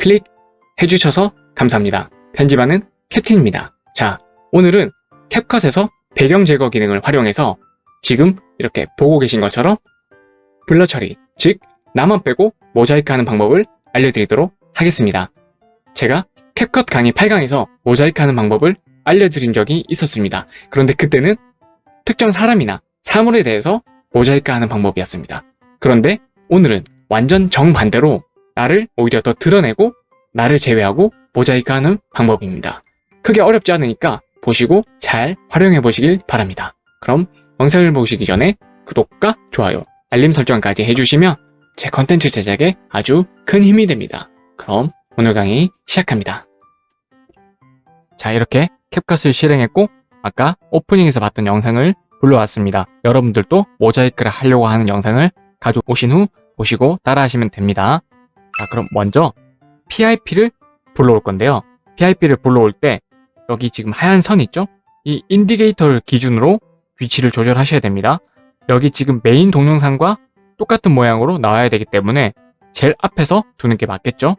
클릭해주셔서 감사합니다. 편집하는 캡틴입니다. 자, 오늘은 캡컷에서 배경 제거 기능을 활용해서 지금 이렇게 보고 계신 것처럼 블러 처리, 즉 나만 빼고 모자이크 하는 방법을 알려드리도록 하겠습니다. 제가 캡컷 강의 8강에서 모자이크 하는 방법을 알려드린 적이 있었습니다. 그런데 그때는 특정 사람이나 사물에 대해서 모자이크 하는 방법이었습니다. 그런데 오늘은 완전 정반대로 나를 오히려 더 드러내고 나를 제외하고 모자이크 하는 방법입니다. 크게 어렵지 않으니까 보시고 잘 활용해 보시길 바랍니다. 그럼 영상을 보시기 전에 구독과 좋아요, 알림 설정까지 해주시면 제 컨텐츠 제작에 아주 큰 힘이 됩니다. 그럼 오늘 강의 시작합니다. 자 이렇게 캡컷을 실행했고 아까 오프닝에서 봤던 영상을 불러왔습니다. 여러분들도 모자이크를 하려고 하는 영상을 가져오신 후 보시고 따라하시면 됩니다. 자 그럼 먼저 PIP를 불러올 건데요. PIP를 불러올 때 여기 지금 하얀 선 있죠? 이 indicator를 기준으로 위치를 조절하셔야 됩니다. 여기 지금 메인 동영상과 똑같은 모양으로 나와야 되기 때문에 제일 앞에서 두는 게 맞겠죠?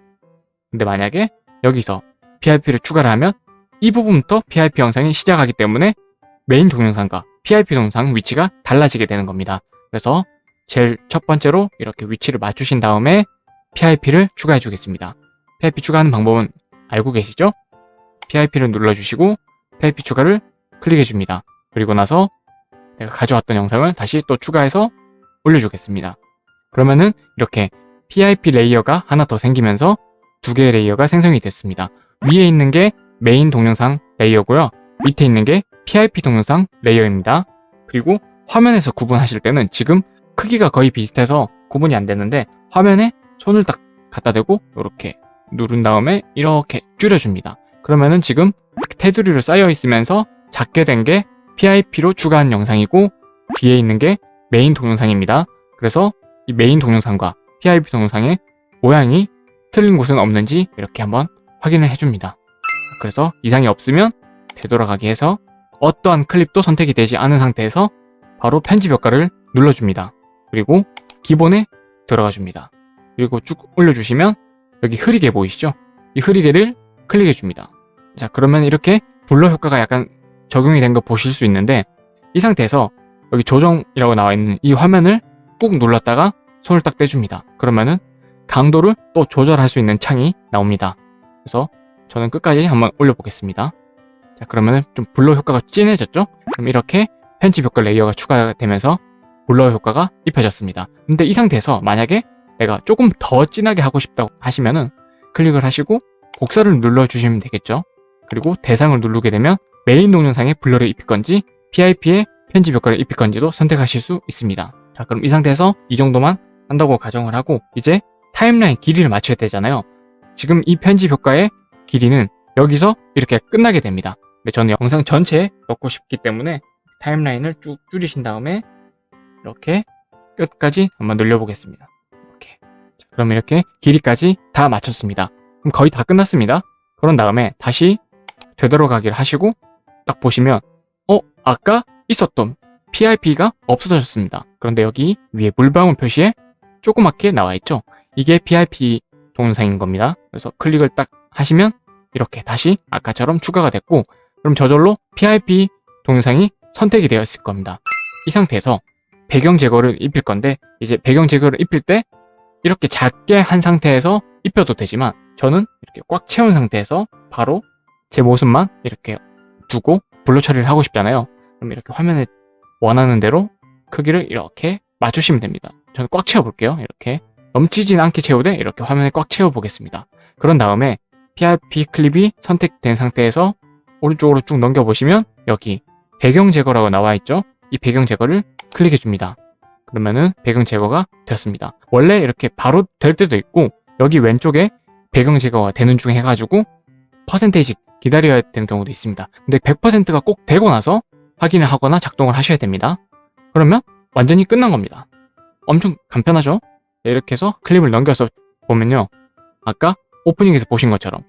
근데 만약에 여기서 PIP를 추가를 하면 이 부분부터 PIP 영상이 시작하기 때문에 메인 동영상과 PIP 동영상 위치가 달라지게 되는 겁니다. 그래서 제일 첫 번째로 이렇게 위치를 맞추신 다음에 PIP를 추가해 주겠습니다. PIP 추가하는 방법은 알고 계시죠? PIP를 눌러주시고 PIP 추가를 클릭해 줍니다. 그리고 나서 내가 가져왔던 영상을 다시 또 추가해서 올려주겠습니다. 그러면은 이렇게 PIP 레이어가 하나 더 생기면서 두 개의 레이어가 생성이 됐습니다. 위에 있는 게 메인 동영상 레이어고요. 밑에 있는 게 PIP 동영상 레이어입니다. 그리고 화면에서 구분하실 때는 지금 크기가 거의 비슷해서 구분이 안 되는데 화면에 손을 딱 갖다 대고 이렇게 누른 다음에 이렇게 줄여줍니다. 그러면은 지금 테두리로 싸여 있으면서 작게 된 게 PIP로 추가한 영상이고 뒤에 있는 게 메인 동영상입니다. 그래서 이 메인 동영상과 PIP 동영상의 모양이 틀린 곳은 없는지 이렇게 한번 확인을 해줍니다. 그래서 이상이 없으면 되돌아가기 해서 어떠한 클립도 선택이 되지 않은 상태에서 바로 편집 효과를 눌러줍니다. 그리고 기본에 들어가 줍니다. 그리고 쭉 올려주시면 여기 흐리게 보이시죠? 이 흐리게를 클릭해 줍니다. 자 그러면 이렇게 블러 효과가 약간 적용이 된 거 보실 수 있는데 이 상태에서 여기 조정이라고 나와 있는 이 화면을 꾹 눌렀다가 손을 딱 떼줍니다. 그러면은 강도를 또 조절할 수 있는 창이 나옵니다. 그래서 저는 끝까지 한번 올려보겠습니다. 자 그러면은 좀 blur 효과가 진해졌죠? 그럼 이렇게 편집 효과 레이어가 추가되면서 blur 효과가 입혀졌습니다. 근데 이 상태에서 만약에 내가 조금 더 진하게 하고 싶다고 하시면은 클릭을 하시고 복사를 눌러주시면 되겠죠. 그리고 대상을 누르게 되면 메인 동영상에 blur를 입힐 건지 PIP에 편집 효과를 입힐 건지도 선택하실 수 있습니다. 자 그럼 이 상태에서 이 정도만 한다고 가정을 하고 이제 타임라인 길이를 맞춰야 되잖아요. 지금 이 편집 효과의 길이는 여기서 이렇게 끝나게 됩니다. 근데 저는 영상 전체에 넣고 싶기 때문에 타임라인을 쭉 줄이신 다음에 이렇게 끝까지 한번 늘려보겠습니다. 그럼 이렇게 길이까지 다 맞췄습니다. 그럼 거의 다 끝났습니다. 그런 다음에 다시 되돌아가기를 하시고 딱 보시면 어? 아까 있었던 PIP가 없어졌습니다. 그런데 여기 위에 물방울 표시에 조그맣게 나와 있죠? 이게 PIP 동영상인 겁니다. 그래서 클릭을 딱 하시면 이렇게 다시 아까처럼 추가가 됐고 그럼 저절로 PIP 동영상이 선택이 되어 있을 겁니다. 이 상태에서 배경 제거를 입힐 건데 이제 배경 제거를 입힐 때 이렇게 작게 한 상태에서 입혀도 되지만 저는 이렇게 꽉 채운 상태에서 바로 제 모습만 이렇게 두고 blur 처리를 하고 싶잖아요. 그럼 이렇게 화면에 원하는 대로 크기를 이렇게 맞추시면 됩니다. 저는 꽉 채워볼게요. 이렇게 넘치진 않게 채우되 이렇게 화면에 꽉 채워보겠습니다. 그런 다음에 PIP 클립이 선택된 상태에서 오른쪽으로 쭉 넘겨보시면 여기 배경 제거라고 나와 있죠? 이 배경 제거를 클릭해 줍니다. 그러면은 배경 제거가 됐습니다. 원래 이렇게 바로 될 때도 있고 여기 왼쪽에 배경 제거가 되는 중 해가지고 퍼센테이지 기다려야 되는 경우도 있습니다. 근데 100%가 꼭 되고 나서 확인을 하거나 작동을 하셔야 됩니다. 그러면 완전히 끝난 겁니다. 엄청 간편하죠? 이렇게 해서 클립을 넘겨서 보면요. 아까 오프닝에서 보신 것처럼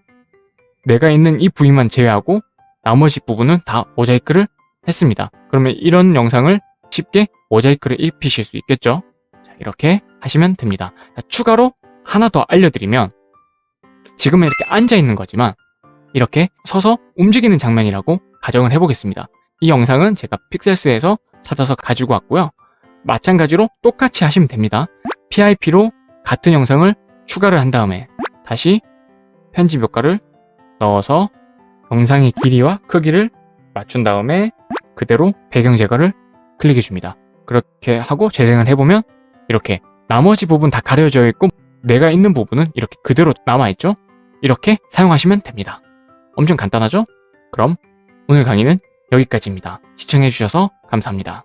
내가 있는 이 부위만 제외하고 나머지 부분은 다 모자이크를 했습니다. 그러면 이런 영상을 쉽게 모자이크를 입히실 수 있겠죠? 자, 이렇게 하시면 됩니다. 자, 추가로 하나 더 알려드리면 지금은 이렇게 앉아 있는 거지만 이렇게 서서 움직이는 장면이라고 가정을 해보겠습니다. 이 영상은 제가 픽셀스에서 찾아서 가지고 왔고요. 마찬가지로 똑같이 하시면 됩니다. PIP로 같은 영상을 추가를 한 다음에 다시 편집 효과를 넣어서 영상의 길이와 크기를 맞춘 다음에 그대로 배경 제거를 클릭해 줍니다. 그렇게 하고 재생을 해보면 이렇게 나머지 부분 다 가려져 있고 내가 있는 부분은 이렇게 그대로 남아있죠? 이렇게 사용하시면 됩니다. 엄청 간단하죠? 그럼 오늘 강의는 여기까지입니다. 시청해주셔서 감사합니다.